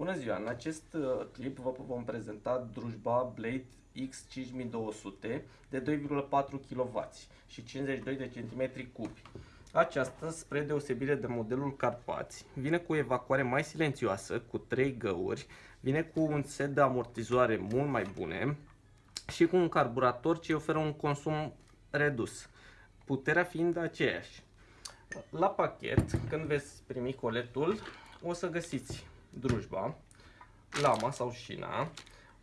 Bună ziua! În acest uh, clip vă vom prezenta drujba Blade X5200 de 2,4 kW și 52 de cm cubi. Aceasta, spre deosebire de modelul Carpați, vine cu o evacuare mai silențioasă, cu 3 găuri, vine cu un set de amortizoare mult mai bune și cu un carburator ce oferă un consum redus, puterea fiind aceeași. La pachet, când veți primi coletul, o să găsiți drujba, lama sau șina,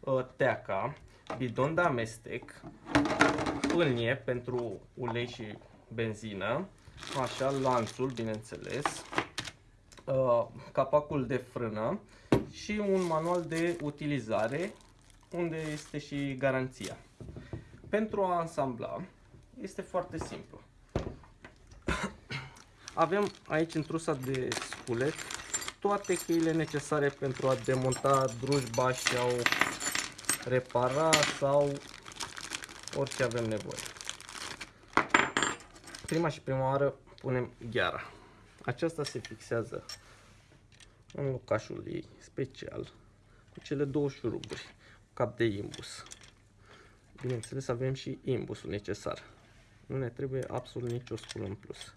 ă, teaca, bidon de amestec, pâlnie pentru ulei și benzină, așa, lanțul, bineînțeles, ă, capacul de frână și un manual de utilizare unde este și garanția. Pentru a ansambla este foarte simplu. Avem aici în trusa de sculet toate cheile necesare pentru a demonta drujba sau repara sau orice avem nevoie. Prima și prima oară punem gheara. Aceasta se fixează în locașul ei special cu cele două șuruburi, cap de imbus. Bineînțeles avem și imbusul necesar. Nu ne trebuie absolut nicio sculă în plus.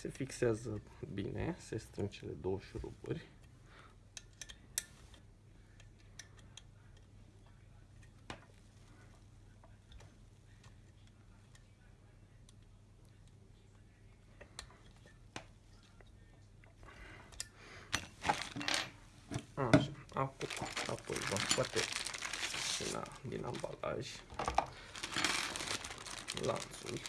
Se fixează bine, se strâng cele două șuruburi. Așa, acum, apoi vom scoate din ambalaj lanțul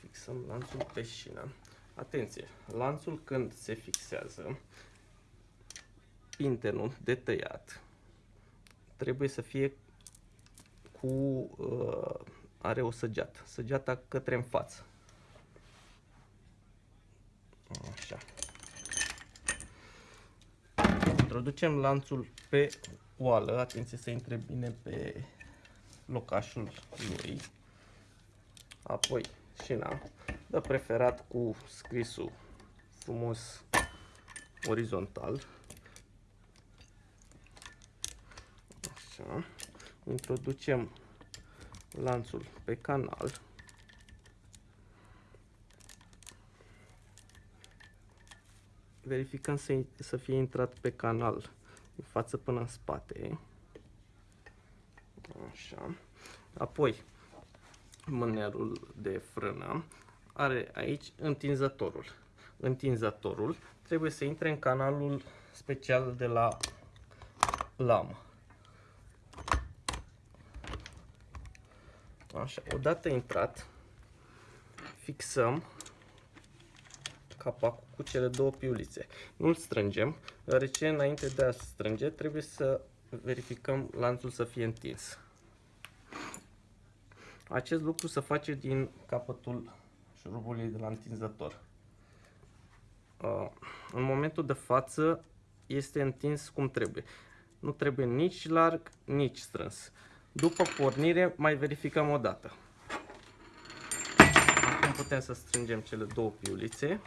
fixăm lanțul pe șină. Atenție, lanțul când se fixează, pintenul de tăiat trebuie să fie cu, uh, are o săgeată, săgeata către în față. Așa. Introducem lanțul pe oală, atenție să intre bine pe locașul lui. Apoi șina, de preferat cu scrisul frumos orizontal. Așa. Introducem lanțul pe canal. Verificăm să, să fie intrat pe canal în față până în spate. Așa. Apoi mânerul de frână are aici întinzătorul. Întinzătorul trebuie să intre în canalul special de la lamă. Așa, odată intrat, fixăm capacul cu cele două piulițe. Nu-l strângem, deoarece înainte de a strânge trebuie să verificăm lanțul să fie întins. Acest lucru se face din capătul șurubului de la întinzător. Uh, în momentul de față este întins cum trebuie. Nu trebuie nici larg, nici strâns. După pornire mai verificăm o dată. Acum putem să strângem cele două piulițe.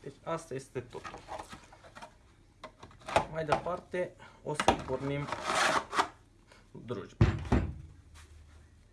Deci asta este totul. Mai departe o să pornim drujba.